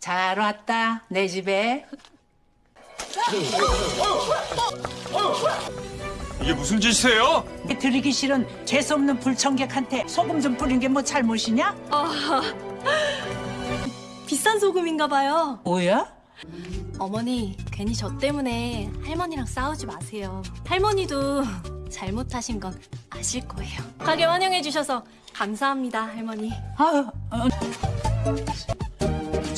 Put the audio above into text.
잘 왔다 내 집에. 이게 무슨 짓이세요? 드리기 싫은 재수없는 불청객한테 소금 좀 뿌린 게 뭐 잘못이냐? 비싼 소금인가 봐요. 뭐야? 어머니, 괜히 저 때문에 할머니랑 싸우지 마세요. 할머니도 잘못하신 건 아실 거예요. 가게 환영해 주셔서 감사합니다, 할머니. 아유, 어,